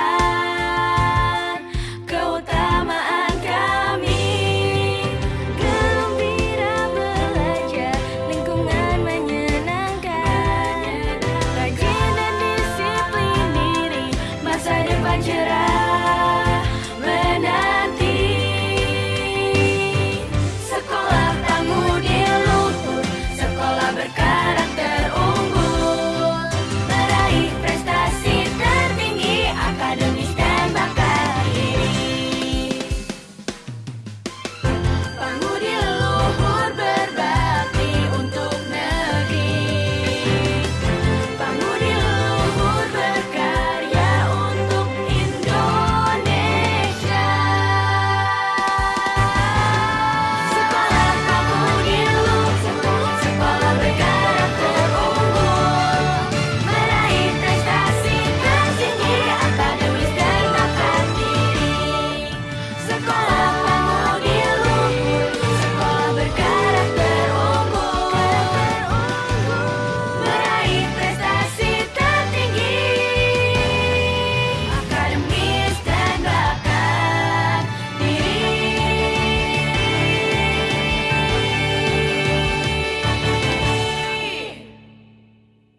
I